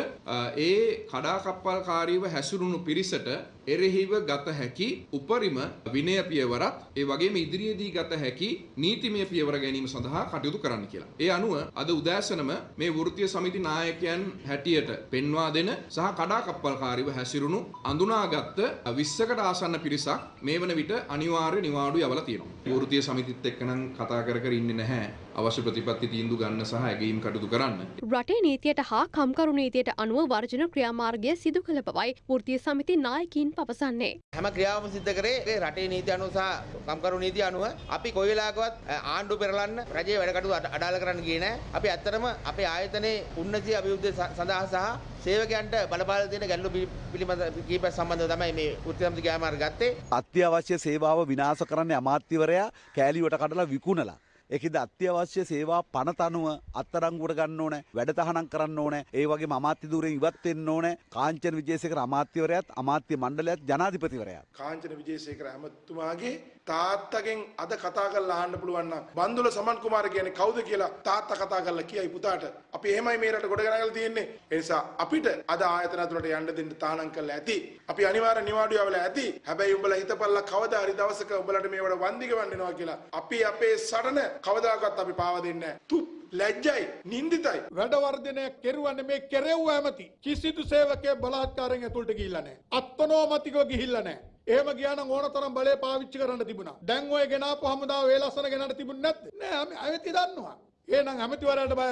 [SPEAKER 3] ඒ කඩාකප්පල්කාරීව හැසිරුණු පිරිසට එරෙහිව ගත හැකි උපරිම විනය පියවරත් ඒ වගේම ඉදිරියේදී ගත හැකි නීතිමය පියවර ගැනීම සඳහා කටයුතු කරන්න කියලා. ඒ අනුව අද උදෑසනම මේ වෘත්තීය සමිති නායකයන් හැටියට පෙන්වා දෙන සහ කඩාකප්පල්කාරීව හැසිරුණු අඳුනාගත්ත 20කට ආසන්න පිරිසක් මේ වන විට අනිවාර්ය නිවාඩු යවලා තියෙනවා. වෘත්තීය සමිතිත් එක්ක නම් කතා කර කර ඉන්නේ නැහැ. අවශ්‍ය ප්‍රතිපත්ති තීන්දුව ගන්න සහ ඇගීම් කටයුතු කරන්න.
[SPEAKER 17] රටේ නීතියට හා කම්කරු නීතියට අනුව වර්ජන ක්‍රියාමාර්ගය සිදු කළ බවයි වෘත්තීය සමිති නායකින් පවසන්නේ.
[SPEAKER 18] හැම ක්‍රියාවම සිද්ධ කරේ රටේ නීති අනුව සහ කම්කරු නීති අනුව අපි කොයි වෙලාවකවත් ආණ්ඩු පෙරලන්න රජයේ වැඩ කටයුතු අඩාල කරන්න ගියේ නැහැ. අපි ඇත්තටම අපේ ආයතනයේ උන්නතිය අභිවෘද්ධිය සඳහා සහ සේවකයන්ට බලපාල තියෙන ගැටලු පිළිබඳ කීපයක් සම්බන්ධව තමයි මේ සමිති ක්‍රියාමාර්ග ගත්තේ.
[SPEAKER 19] අත්‍යවශ්‍ය සේවාව විනාශ කරන්නේ අමාත්‍යවරයා කෑලිවට කඩලා විකුණලා. ඒකද අත්‍යවශ්‍ය සේවා පනත අනුව අත්තරංගුවට ගන්න ඕන වැඩ තහනම් කරන්න ඕන ඒ වගේ අමාත්‍ය ධූරයෙන් ඉවත් වෙන්න ඕන කාංචන විජේසේකර අමාත්‍යවරයාත් අමාත්‍ය මණ්ඩලයත් ජනාධිපතිවරයා
[SPEAKER 20] කාංචන විජේසේකර ඇමතුමාගේ තාත්තගෙන් අද කතා කරලා අහන්න පුළුවන් නම් බන්දුල සමන් කුමාර කියන්නේ කවුද කියලා තාත්තා කතා කරලා කියයි පුතාට. අපි එහෙමයි මේ රට ගොඩ ගනගලා තියෙන්නේ. ඒ නිසා අපිට අද ආයතන ඇතුළට යන්න දෙන්න තානම් කරලා ඇති. අපි අනිවාර්ය නිවාඩු යවලා ඇති. හැබැයි උඹලා හිතපල්ලා කවදා හරි දවසක උඹලට මේවට වන්දි ගවන්න වෙනවා කියලා. අපි අපේ සටන කවදාකවත් අපි පාව දෙන්නේ නැහැ. තුප්. ලැජ්ජයි නින්දිතයි
[SPEAKER 4] වැඩවර්ධනය කෙරුවන්න මේ කෙරෙව්ව ඇමති කිසිදු සේවකය බලහත්කාරයෙන් ඇතුළට ගිහිල්ලා නැහැ. අත්නෝමතිකව ගිහිල්ලා නැහැ. එහෙම ගියා නම් ඕන තරම් බලය පාවිච්චි කරන්න තිබුණා. දැන් ඔය ගෙනාපු හමුදාව වේලස්සන ගෙනට තිබුණ නැද්ද? නෑ ඇමති දන්නවා. එහෙනම් ඇමතිවරයාට බය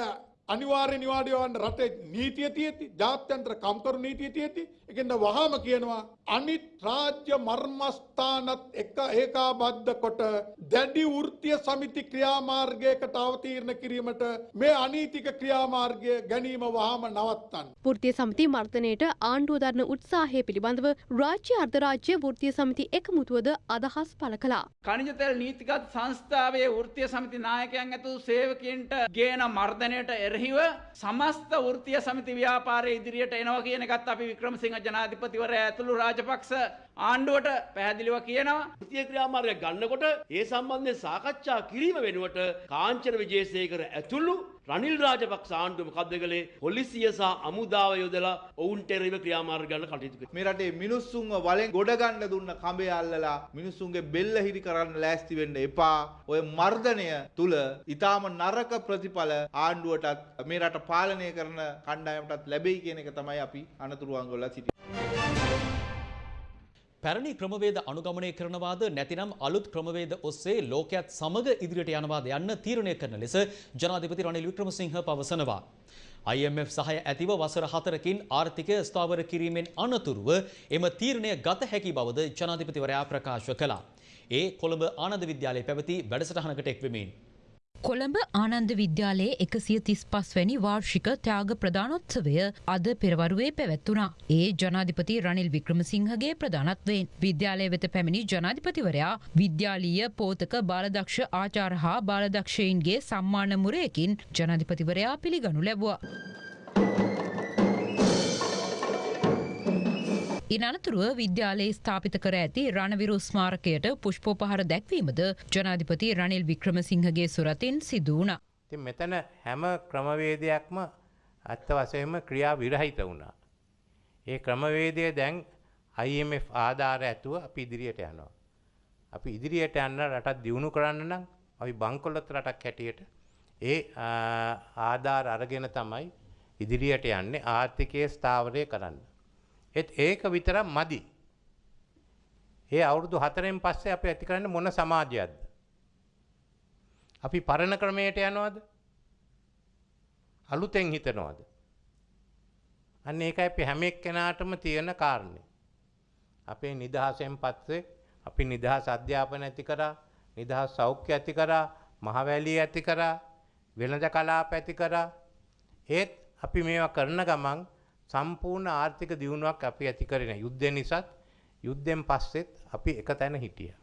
[SPEAKER 4] අනිවාර්ය නිවාඩියවන්න රටේ නීතිය තියෙති ජාත්‍යන්තර කම්කරු නීතිය තියෙති එකෙන්ද වහාම කියනවා අනිත් රාජ්‍ය මර්මස්ථානත් එක ඒකාබද්ධ කොට දැඩි වෘත්තිය සමිති ක්‍රියාමාර්ගයකට අවතීර්ණ කිරීමට මේ අනීතික ක්‍රියාමාර්ගය ගැනීම වහාම නවත්තන්න.
[SPEAKER 17] වෘත්තිය සමිති මර්ධනයට ආණ්ඩුව දරන උත්සාහය පිළිබඳව රාජ්‍ය අර්ධරාජ්‍ය වෘත්තිය සමිති එකමුතුවද අදහස් පළ කළා.
[SPEAKER 21] කනිජතෙල් නීතිගත් සංස්ථාවේ වෘත්තිය සමිති නායකයන් ඇතු සේවකන්ට ගේන මර්ධනයට එරහිව සමස්ත වෘතිය සමිති ව්‍යාපාරය ඉදිරියට එනවා කියන එකත් අපි වික්‍රමසිංහ ජනාධිපතිවරය ඇතුළු රාජපක්ෂ ආණ්ඩුවට පැහැදිලිව කියනවා. ෘතිය
[SPEAKER 22] ක්‍රියාමාර්ගය ගන්නකොට ඒ සම්බන්ධයෙන් සාකච්ඡා කිරීම වෙනුවට කාංචන විජේසේකර ඇතුළු රනිල් රාජපක්ෂ ආණ්ඩුව මොකද්ද කළේ පොලිසිය සහ අමුදාව යොදලා ඔවුන්ට එරෙහිව ක්‍රියාමාර්ග ගන්න කටයුතු කළා.
[SPEAKER 23] මේ රටේ මිනිස්සුන්ව වලෙන් ගොඩ ගන්න දුන්න කඹේ අල්ලලා මිනිස්සුන්ගේ බෙල්ල හිරි කරන්න ලෑස්ති වෙන්න එපා. ඔය මර්ධනය තුල ඊටාම නරක ප්‍රතිඵල ආණ්ඩුවටත් මේ රට පාලනය කරන කණ්ඩායමටත් ලැබෙයි කියන එක තමයි අපි අනතුරු අංගවල සිටින්නේ.
[SPEAKER 2] පැරණි ක්‍රමවේද අනුගමනය කරනවාද නැතිනම් අලුත් ක්‍රමවේද ඔස්සේ ලෝකයත් සමග ඉදිරියට යනවාද යන්න තීරණය කරන ලෙස ජනාධිපති රනිල් වික්‍රමසිංහ පවසනවා. IMF සහය ඇතිව වසර හතරකින් ආර්ථිකය ස්ථාවර කිරීමෙන් අනතුරුව එම තීරණය ගත හැකි බවද ජනාධිපතිවරයා ප්‍රකාශ කළා. ඒ කොළඹ ආනන්ද විද්‍යාලයේ පැවති වැඩසටහනකට එක්වෙමින්.
[SPEAKER 24] කොළඹ ආනන්ද විද්‍යාලයේ එකසිය තිස් පස්වැනි වාර්ෂික ත්‍යාග ප්‍රධානොත්සවය අද පෙරවරුවේ පැවැත්වුණා. ඒ ජනාධිපති රනිල් වික්‍රමසිංහගේ ප්‍රධානත්වයෙන් විද්‍යාලය වෙත පැමිණි ජනාධිපතිවරයා විද්‍යාලීය පෝතක බාලදක්ෂ ආචාර හා බාලදක්ෂයින්ගේ සම්මාන මුරයකින් ජනාධිපතිවරයා පිළිගනු ලැබවා. ඉනතුරුව විද්‍යාලයේ ස්ථාපිත කර ඇති රණවිරු ස්මාරකයට පුෂ්පෝපහර දැක්වීමද ජනාධිපති රනිල් වික්‍රමසිංහගේ සුරතින් සිදුවුණ.
[SPEAKER 25] ඉතින් මෙතන හැම ක්‍රමවේදයක්ම ඇත්ත වශයෙන්ම ක්‍රියා විරහිත වුණා. ඒ ක්‍රමවේදය දැන් IMF ආධාර ඇතුව අපි ඉදිරියට යනවා. අපි ඉදිරියට යන්න රටක් දියුණු කරන්න නම් අපි බංකොලොත් රටක් හැටියට ඒ ආධාර අරගෙන තමයි ඉදිරියට යන්නේ ආර්ථිකය ස්ථාවරය කරන්න. ඒත් ඒක විතරක් මදි. ඒ අවුරුදු හතරෙන් පස්සේ අපි ඇති කරන්න මොන සමාජයක්ද. අපි පරණ ක්‍රමයට යනවාද අලුතෙන් හිතනවාද. අන්න ඒක අපි හැම එක්කෙනාටම තියෙන කාරණය. අපේ නිදහසෙන් පත්සේ අපි නිදහස් අධ්‍යාපන ඇති කරා නිදහස් සෞඛ්‍ය ඇති කරා මහවැලිය ඇති කරා වෙළඳ කලාප ඇති කරා ඒත් අපි මේවා කරන ගමන් සම්පූර්ණ ආර්ථික දියුණුවක් අපි ඇති කරන යුද්ධය නිසාත් යුද්ධෙන් පස්සෙත් අපි එක තැන හිටිය.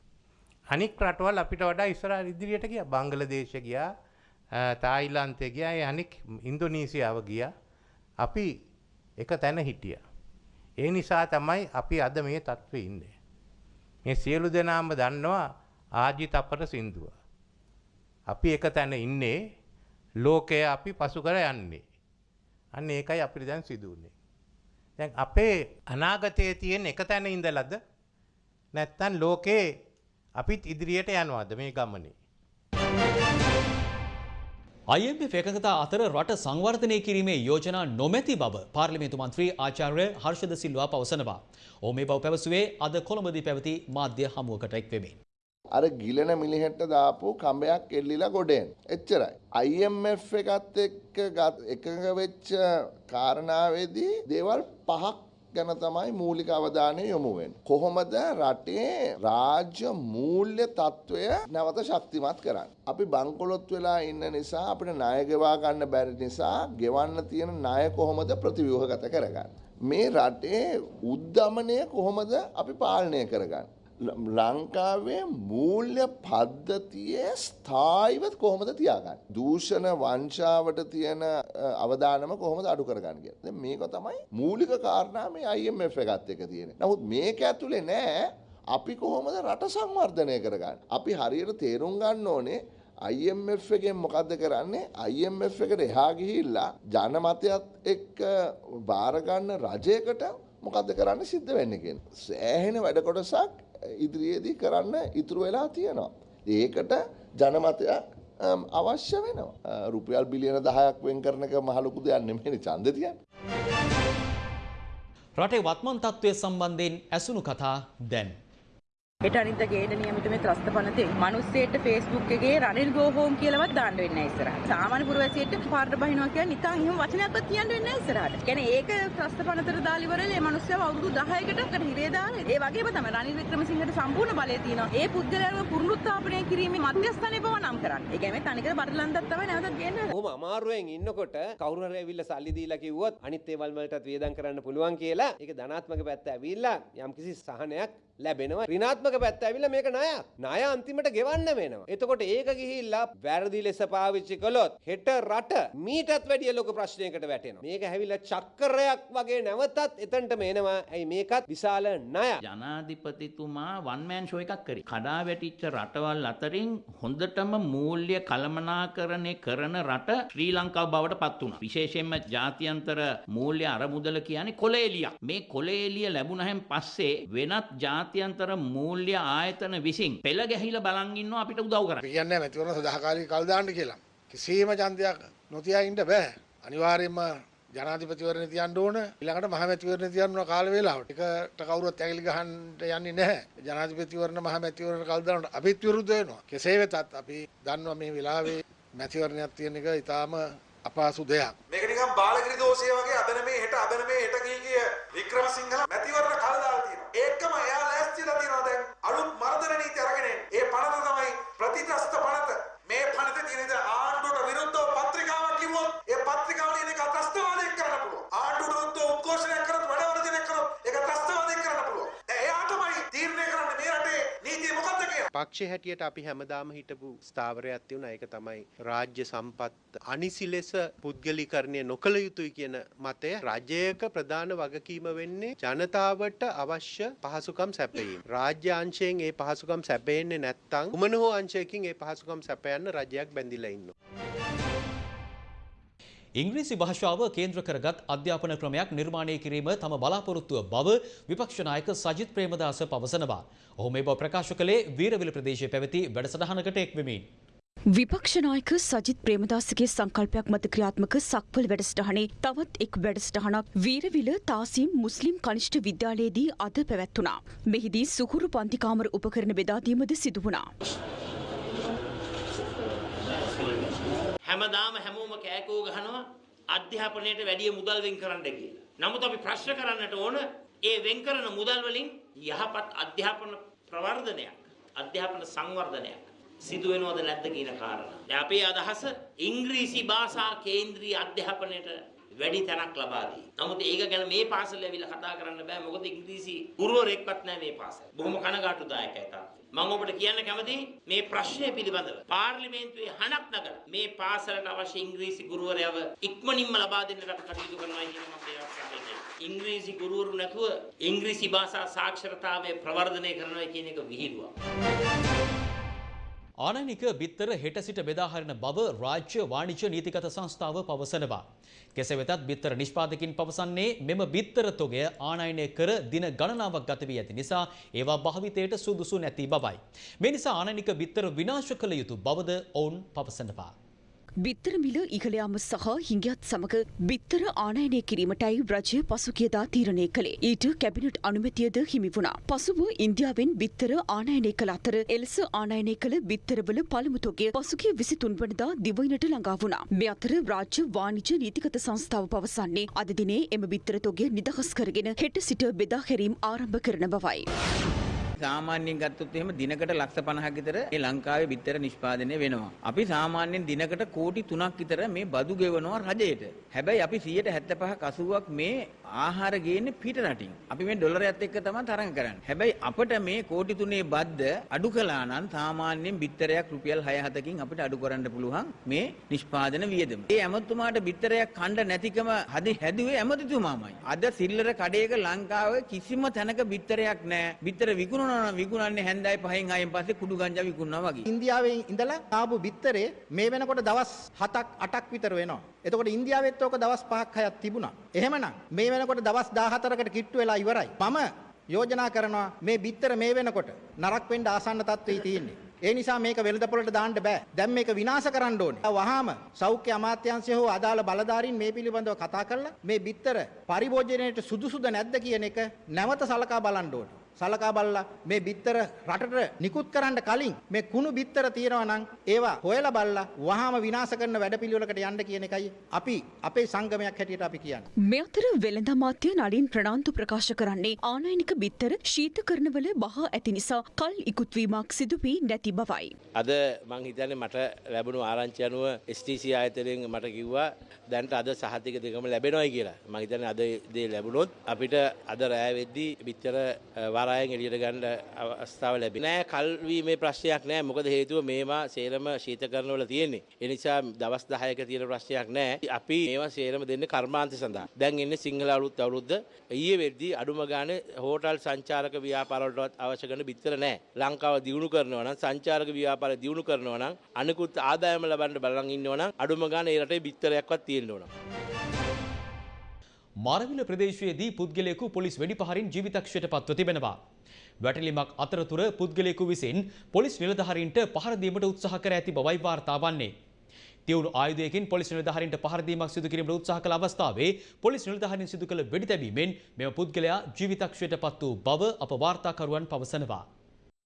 [SPEAKER 25] අනික් රටවල් අපිට වඩා ඉස්සර ඉදිරියට ගිය බංගලදේශ ගියා තායිලන්තය ගියා අනික් ඉන්දොනීසියාව ගිය අපි එක තැන හිටිය. ඒ නිසා තමයි අපි අද මේ තත්ත්ව ඉන්නේ. මේ සියලු දෙනාම දන්නවා ආජි තපර සින්දුව. අපි එක තැන ඉන්නේ ලෝකය අපි පසු කර යන්නේ. අන්න ඒකයි අපිට දැන් සිදුවන්නේ. දැන් අපේ අනාගතයේ තියෙන එක තැන ඉඳලද නැත්තම් ලෝකේ අපිත් ඉදිරියට යනවාද මේ ගමනේ.
[SPEAKER 2] IMF එකඟතා අතර රට සංවර්ධනය කිරීමේ යෝජනා නොමැති බව පාර්ලිමේන්තු මන්ත්‍රී ආචාර්ය හර්ෂද සිල්වා පවසනවා. ඔහු මේ බව පැවසුවේ අද කොළඹදී පැවති මාධ්‍ය හමුවකට එක්වෙමින්.
[SPEAKER 26] අර ගිලන මිලිහෙට දාපු කඹයක් එල්ලිලා ගොඩෙන්. එච්චරයි. IMF එකත් එක්ක එකඟ වෙච්ච කාරණාවේදී දේවල් පහක් ගැන තමයි මූලික අවධානය යොමු වෙන්නේ. කොහොමද රටේ රාජ්‍ය මූල්‍ය තත්ත්වය නැවත ශක්තිමත් කරන්නේ? අපි බංකොලොත් වෙලා ඉන්න නිසා අපිට ණය ගෙවා ගන්න බැරි නිසා ගෙවන්න තියෙන ණය කොහොමද ප්‍රතිව්‍යුහගත කරගන්නේ? මේ රටේ උද්දමනය කොහොමද අපි පාලනය කරගන්නේ? ලංකාවේ මූල්‍ය පද්ධතියේ ස්ථායිවත් කොහොමද තියාගන්න. දූෂණ වංශාවට තියෙන අවධානම කොහොමද අඩු කරගන්න කියලා. මේක තමයි මූලික කාරණා මේ IMF එකත් එක තියෙන්නේ. නමුත් මේක ඇතුලේ නෑ අපි කොහොමද රට සංවර්ධනය කරගන්න. අපි හරියට තේරුම් ගන්න ඕනේ IMF එකෙන් මොකද්ද කරන්නේ IMF එකට එහා ගිහිල්ලා ජනමතයත් එක්ක බාර ගන්න රජයකට මොකද්ද කරන්න සිද්ධ වෙන්නේ කියන. සෑහෙන වැඩ කොටසක් ඉදිරියේදී කරන්න ඉතුරු වෙලා තියෙනවා. ඒකට ජනමතයක් අවශ්‍ය වෙනවා. රුපියල් බිලියන 10ක් වෙන් කරන එක මහ ලොකු දෙයක් නෙමෙයි ඡන්දෙ තියන්නේ.
[SPEAKER 2] රටේ වත්මන් තත්ත්වය සම්බන්ධයෙන් ඇසුණු කතා දැන්
[SPEAKER 27] හෙට අනිද්දා ගේන නියමිත මේ ත්‍රස්ත පනතේ මිනිස්සෙට Facebook එකේ රනිල් ගෝ හෝම් කියලාවත් දාන්න වෙන්නේ නැහැ ඉස්සරහට. සාමාන්‍ය පුරවැසියෙක්ට පාරට බහිනවා කියන්නේ නිකන් එහෙම වචනයක්වත් කියන්න වෙන්නේ නැහැ ඉස්සරහට. කියන්නේ ඒක ත්‍රස්ත පනතට දාලා ඉවරලා මේ මිනිස්සව අවුරුදු 10කට අර හිරේ දාලා ඒ වගේම තමයි රනිල් වික්‍රමසිංහට සම්පූර්ණ බලය තියෙනවා. ඒ පුද්ගලයාව පුනරුත්ථාපනය කිරීමේ මධ්‍යස්ථානය බව නම් කරන්න. ඒ කියන්නේ තනිකර බඩලන්දක් තමයි නැවතත් ගේන්නේ.
[SPEAKER 28] ඔහොම අමාරුවෙන් ඉන්නකොට කවුරු හරි ඇවිල්ලා සල්ලි දීලා කිව්වොත් අනිත් ඒවල් වලටත් වියදම් කරන්න පුළුවන් කියලා ඒක ධනාත්මක පැත්ත ඇවිල්ලා යම්කිසි සහනයක් ලැබෙනවා ඍණාත්මක පැත්ත ඇවිල්ලා මේක ණයක් ණය අන්තිමට ගෙවන්න වෙනවා එතකොට ඒක ගිහිල්ලා වැරදි ලෙස පාවිච්චි කළොත් හෙට රට මීටත් වැඩිය ලොකු ප්‍රශ්නයකට වැටෙනවා මේක ඇවිල්ලා චක්‍රයක් වගේ නැවතත් එතනටම එනවා ඇයි මේකත් විශාල ණයක්
[SPEAKER 21] ජනාධිපතිතුමා වන්මෑන් ෂෝ එකක් කරේ. කඩා වැටිච්ච රටවල් අතරින් හොඳටම මූල්‍ය කළමනාකරණය කරන රට ශ්‍රී ලංකාව බවට පත් වුණා. විශේෂයෙන්ම ජාත්‍යන්තර මූල්‍ය අරමුදල කියන්නේ කොළ එළියක්. මේ කොළ එළිය ලැබුණහෙන් පස්සේ වෙනත් ජාත්‍යන්තර මූල්‍ය ආයතන විසින් පෙළ ගැහිලා බලන් ඉන්නවා අපිට උදව් කරන්න.
[SPEAKER 29] කියන්නේ මැතිවරණ සදාකාලික කල් දාන්න කියලා. කිසිම ඡන්දයක් නොතියා ඉන්න බෑ. අනිවාර්යයෙන්ම ජනාධිපතිවරණ තියන්න ඕන ඊළඟට මහමැතිවරණ තියන්න ඕන කාල වේලාවට. ඒකට කවුරුත් ඇඟිලි ගහන්න යන්නේ නැහැ. ජනාධිපතිවරණ මහමැතිවරණ කල් දානට අපිත් විරුද්ධ වෙනවා. කෙසේ වෙතත් අපි දන්නවා මේ වෙලාවේ මැතිවරණයක් තියෙන එක ඊටාම අපහසු දෙයක්.
[SPEAKER 20] මේක නිකන් බාලගිරි දෝෂය වගේ අදන මේ හෙට අදන මේ හෙට ගිය ගිය වික්‍රමසිංහ මැතිවරණ කල් දාලා. ඒකම එයා ලෑස්තිලා තියෙනවා දැන් අලුත් මර්ධන නීති අරගෙන එන්නේ. ඒ පනත තමයි ප්‍රතිත්‍රස්ත පනත. මේ පනත තියෙන
[SPEAKER 30] පක්ෂ හැටියට අපි හැමදාම හිටපු ස්ථාවරයක් තියුණ ඒක තමයි රාජ්‍ය සම්පත් අනිසි ලෙස පුද්ගලිකරණය නොකළ යුතුයි කියන මතය රජයක ප්‍රධාන වගකීම වෙන්නේ ජනතාවට අවශ්‍ය පහසුකම් සැපයීම. රාජ්‍ය අංශයෙන් ඒ පහසුකම් සැපයෙන්නේ නැත්තම් කුමන හෝ අංශයකින් ඒ පහසුකම් සැපයන්න රජයක් බැඳිලා ඉන්නවා.
[SPEAKER 2] ඉංග්‍රීසි භාෂාව කේන්ද්‍ර කරගත් අධ්‍යාපන ක්‍රමයක් නිර්මාණය කිරීම තම බලාපොරොත්තුව බව විපක්ෂ නායක සජිත් ප්‍රේමදාස පවසනවා. ඔහු මේ බව ප්‍රකාශ කළේ වීරවිල ප්‍රදේශයේ පැවති වැඩසටහනකට එක්වෙමින්.
[SPEAKER 11] විපක්ෂනායක සජිත් ප්‍රේමදාසගේ සංකල්පයක් මත ක්‍රියාත්මක සක්වල වැඩසටහනේ තවත් එක් වැඩසටහනක් වීරවිල තාසීම් මුස්ලිම් කනිෂ්ඨ විද්‍යාලයේදී අද පැවැත්වුණා. මෙහිදී සුහුරු පන්තිකාමර උපකරණ බෙදාදීමද සිදු වුණා.
[SPEAKER 22] හැමදාම හැමෝම කෑකෝ ගහනවා අධ්‍යාපනයට වැඩිය මුදල් වෙන් කරන්න කියලා. නමුත් අපි ප්‍රශ්න කරන්නට ඕන ඒ වෙන් කරන මුදල් වලින් යහපත් අධ්‍යාපන ප්‍රවර්ධනයක් අධ්‍යාපන සංවර්ධනයක් සිදු වෙනවද නැද්ද කියන කාරණා. දැන් අපේ අදහස ඉංග්‍රීසි භාෂා කේන්ද්‍රීය අධ්‍යාපනයට වැඩි තැනක් ලබා දී. නමුත් ඒක ගැන මේ පාසල ඇවිල්ලා කතා කරන්න බෑ මොකද ඉංග්‍රීසි ගුරුවරයෙක්වත් නැහැ මේ පාසල. බොහොම කනගාටුදායකයි තාත්තා. මම ඔබට කියන්න කැමතියි මේ ප්‍රශ්නය පිළිබඳව පාර්ලිමේන්තුවේ හණක් නගලා මේ පාසලට අවශ්‍ය ඉංග්‍රීසි ගුරුවරයව ඉක්මනින්ම ලබා දෙන්නට කටයුතු කරනවා කියන මම දේවල් ඉංග්‍රීසි ගුරුවරු නැතුව ඉංග්‍රීසි භාෂා සාක්ෂරතාවය ප්‍රවර්ධනය කරනවා කියන එක විහිළුවක්.
[SPEAKER 2] ආනයනික බිත්තර හෙට සිට බෙදාහරින බව රාජ්‍ය වාණිජ්‍ය නීතිගත සංස්ථාව පවසනවා. කෙසේ වෙතත් බිත්තර නිෂ්පාදකින් පවසන්නේ මෙම බිත්තර තොගය ආනයනය කර දින ගණනාවක් ගත වී ඇති නිසා ඒවා භාවිතයට සුදුසු නැති බවයි. මේ නිසා ආනයනික බිත්තර විනාශ කළ යුතු බවද ඔවුන් පවසනවා.
[SPEAKER 11] බිත්තර මිල ඉහළ යාම සහ හිඟියත් සමග බිත්තර ආනයනය කිරීමටයි රජය පසුගියදා තීරණය කළේ. ඊට කැබිනට් අනුමැතියද හිමි වුණා. පසුව ඉන්දියාවෙන් බිත්තර ආනයනය කළ අතර එලෙස ආනයනය කළ බිත්තරවල පළමු තොගය පසුගිය 23 වනදා දිවයිනට ළඟා වුණා. මේ අතර රාජ්‍ය වාණිජ්‍ය නීතිගත සංස්ථාව පවසන්නේ අද දිනේ එම බිත්තර තොගය නිදහස් කරගෙන හෙට සිට බෙදා හැරීම් ආරම්භ කරන බවයි.
[SPEAKER 31] සාමාන්‍යයෙන් ගත්තොත් එහෙම දිනකට ලක්ෂ 50ක් විතර මේ ලංකාවේ බිත්තර නිෂ්පාදනය වෙනවා. අපි සාමාන්‍යයෙන් දිනකට කෝටි 3ක් විතර මේ බදු ගෙවනවා රජයට. හැබැයි අපි 75ක් 80ක් මේ ආහාර ගේන්නේ පිට රටින්. අපි මේ ඩොලරයත් එක්ක තමයි තරඟ කරන්නේ. හැබැයි අපිට මේ කෝටි 3 බද්ද අඩු කළා නම් සාමාන්‍යයෙන් බිත්තරයක් රුපියල් 6-7කින් අපිට අඩු කරන්න පුළුවන් මේ නිෂ්පාදන වියදම. ඒ ඇමතුමාට බිත්තරයක් කණ්ඩ නැතිකම හදි හැදුවේ ඇමතිතුමාමයි. අද සිල්ලර කඩේක ලංකාවේ කිසිම තැනක බිත්තරයක් නැහැ. බිත්තර විකුණන විකුණනවා විකුණන්නේ හැන්දෑයි පහෙන් ආයෙන් පස්සේ කුඩු ගංජා විකුණනවා වගේ.
[SPEAKER 32] ඉන්දියාවේ ඉඳලා ආපු බිත්තරේ මේ වෙනකොට දවස් 7ක් 8ක් විතර වෙනවා. එතකොට ඉන්දියාවෙත් ඕක දවස් 5ක් 6ක් තිබුණා. එහෙමනම් මේ වෙනකොට දවස් 14කට කිට්ටු වෙලා ඉවරයි. මම යෝජනා කරනවා මේ බිත්තර මේ වෙනකොට නරක් වෙන්න ආසන්න තත්ත්වෙයි තියෙන්නේ. ඒ නිසා මේක වෙළඳපොළට දාන්න බෑ. දැන් මේක විනාශ කරන්න ඕනේ. වහාම සෞඛ්‍ය අමාත්‍යාංශය හෝ අදාළ බලධාරීන් මේ පිළිබඳව කතා කරලා මේ බිත්තර පරිභෝජනයට සුදුසුද නැද්ද කියන එක නැවත සලකා බලන්න ඕනේ. සලකා බලලා මේ බිත්තර රටට නිකුත් කරන්න කලින් මේ කුණු බිත්තර තියෙනවා නම් ඒවා හොයලා බලලා වහාම විනාශ කරන වැඩපිළිවෙලකට යන්න කියන එකයි අපි අපේ සංගමයක් හැටියට අපි කියන්නේ.
[SPEAKER 11] මේ අතර වෙළඳ අමාත්‍ය නලින් ප්‍රනාන්දු ප්‍රකාශ කරන්නේ ආනයනික බිත්තර ශීතකරණවල බහා ඇති නිසා කල් ඉකුත්වීමක් සිදු වී නැති බවයි.
[SPEAKER 33] අද මං හිතන්නේ මට ලැබුණු ආරංචි අනුව STC ආයතනයෙන් මට කිව්වා දැන්ට අද සහතික දෙකම ලැබෙනවයි කියලා. මං හිතන්නේ අද දේ ලැබුණොත් අපිට අද රෑ වෙද්දී බිත්තර වරායෙන් එළියට ගන්න අවස්ථාව ලැබෙන්නේ. නෑ කල්වීමේ ප්‍රශ්නයක් නෑ. මොකද හේතුව මේවා සේරම ශීතකරණවල තියෙන්නේ. ඒ නිසා දවස් 10ක තියෙන ප්‍රශ්නයක් නෑ. අපි මේවා සේරම දෙන්නේ කර්මාන්ත සඳහා. දැන් ඉන්නේ සිංහල අලුත් අවුරුද්ද. ඊයේ වෙද්දී අඩුම ගානේ හෝටල් සංචාරක ව්‍යාපාරවලටවත් අවශ්‍ය කරන බිත්තර නෑ. ලංකාව දියුණු කරනවා නම් සංචාරක ව්‍යාපාරය දියුණු කරනවා නම් අනිකුත් ආදායම ලබන්න බලන් ඉන්නවා නම් අඩුම ගානේ ඒ රටේ බිත්තරයක්වත් තියෙන්න ඕන.
[SPEAKER 2] මාරවිල ප්‍රදේශයේදී පුද්ගලයෙකු පොලිස් වෙඩිපහරින් ජීවිතක්ෂයට පත්ව තිබෙනවා. වැටලිමක් අතරතුර පුද්ගලයෙකු විසින් පොලිස් නිලධාරීන්ට පහර දීමට උත්සාහ කර ඇති බවයි වාර්තා වන්නේ. තිවුණු ආයුධයකින් පොලිස් නිලධාරීන්ට පහර දීමක් සිදු කිරීමට උත්සාහ කළ අවස්ථාවේ පොලිස් නිලධාරීන් සිදු කළ වෙඩි තැබීමෙන් මෙම පුද්ගලයා ජීවිතක්ෂයට පත් වූ බව අප වාර්තාකරුවන් පවසනවා.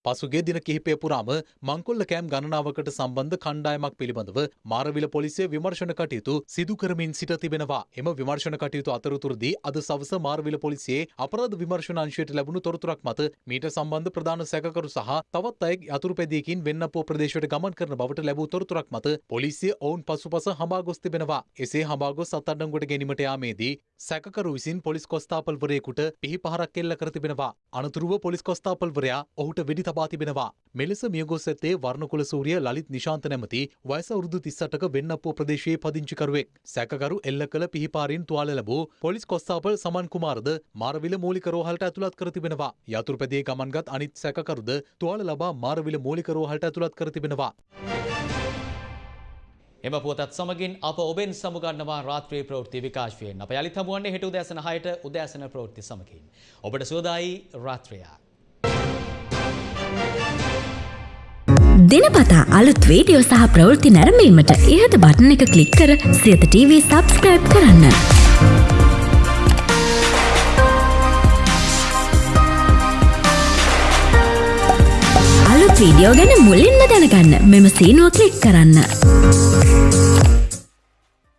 [SPEAKER 5] පසුගේ දින කිහිපය පුරාම මංකොල්ල කෑම් ගණනාවකට සම්බන්ධ කණ්ඩායමක් පිළිබඳව මාරවිල පොලිසිය විමර්ශන කටයුතු සිදු කරමින් සිට තිබෙනවා. එම විමර්ශන කටයුතු අතරතුරදී අද සවස මාරවිල පොලිසියේ අපරාධ විමර්ශන අංශයට ලැබුණු තොරතුරක් මත මීට සම්බන්ධ ප්‍රධාන සැකකරු සහ තවත් අයෙක් යතුරුපැදියකින් වෙන්නපෝ ප්‍රදේශයට ගමන් කරන බවට ලැබූ තොරතුරක් මත පොලිසිය ඔවුන් පසුපස හඹා ගොස් තිබෙනවා. එසේ හඹා ගොස් අත්අඩංගුවට ගැනීමට යාමේදී සැකකරු විසින් පොලිස් කොස්තාපල්වරයෙකුට පිහි පහරක් එල්ල කර තිබෙනවා. අනතුරුව පොලිස් කොස්තාපල්වරයා ඔහුට වෙඩි තබා තිබෙනවා. මෙලෙස මියගොස් ඇත්තේ වර්ණකුල සූරිය ලලිත් නිශාන්ත නැමති වයස අවුරුදු 38ක වෙන්නප්පුව ප්‍රදේශයේ පදිංචිකරුවෙක්. සැකකරු එල්ල කළ පිහිපාරින් තුවාල ලැබූ පොලිස් කොස්තාපල් සමන් කුමාරද මාරවිල මූලික රෝහලට ඇතුළත් කර තිබෙනවා. යතුරුපැදියේ ගමන්ගත් අනිත් සැකකරුද තුවාල ලබා මාරවිල මූලික රෝහලට ඇතුළත් කර තිබෙනවා.
[SPEAKER 2] එම පුවතත් සමගින් අප ඔබෙන් සමුගන්නවා රාත්‍රී ප්‍රවෘත්ති විකාශයෙන් අප යළිත් හමුවන්නේ හෙට උදෑසන 6ට උදෑසන ප්‍රවෘත්ති සමගින්. ඔබට සුවදායි රාත්‍රියක්.
[SPEAKER 34] දිනපතා අලුත් වීඩියෝ සහ ප්‍රවෘත්ති නැරඹීමට ඉහත බටන එක ක්ලික් කර සියත TV සබස්ක්‍රයිබ් කරන්න. වීඩියෝ ගැන මුලින්ම දැනගන්න මෙම සීනුව ක්ලික් කරන්න.